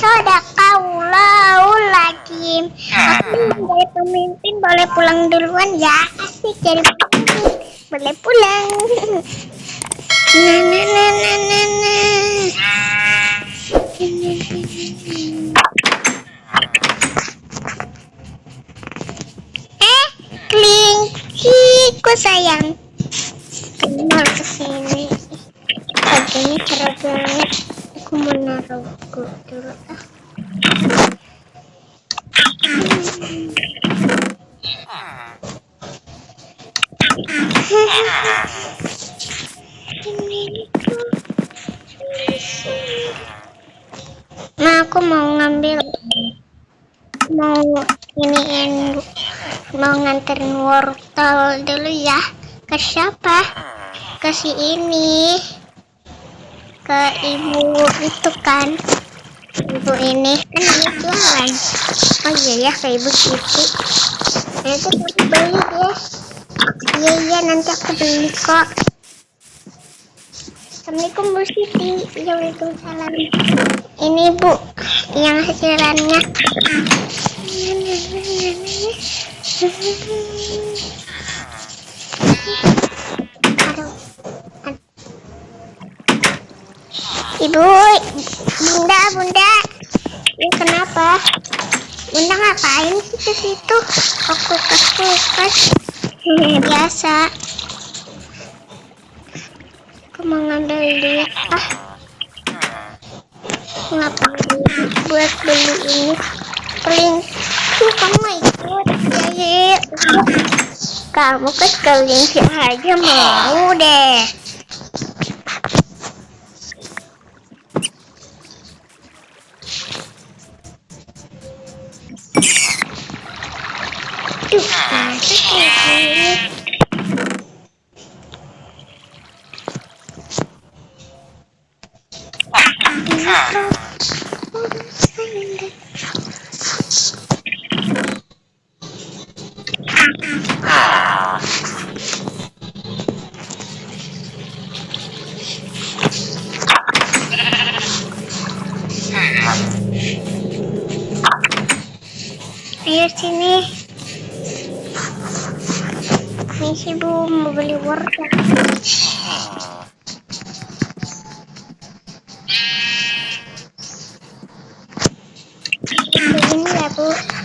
Sodakaulaul lagi Aku jadi pemimpin boleh pulang duluan ya. Asik jadi pemimpin. Boleh pulang. Nah nah nah nah nah nah Eh, kelingkiku sayang? Kenal ke sini Harganya cerah banget Aku mau naruh dulu ah Nah, aku mau ngambil mau iniin mau nganterin wortel dulu ya. Ke siapa? Ke si ini ke ibu itu kan. Ibu ini kan ini jualan oh iya ya ke ibu Siti. Nanti aku beli ya iya iya nanti aku beli kok. Assalamualaikum Bu Siti. Waalaikumsalam. Ini Bu yang hasilannya Ibu, bunda, bunda, ini kenapa? Bunda ngapain sih ke situ? Kok kulkas kulkas? Biasa. Aku mau ngambil duit ah. Ngapain buat beli ini? Keling, tuh kamu ikut ya, ya. Kamu ke kelinci aja mau deh. Here, Timmy. Misi bu mau beli wortel. Begini ya bu.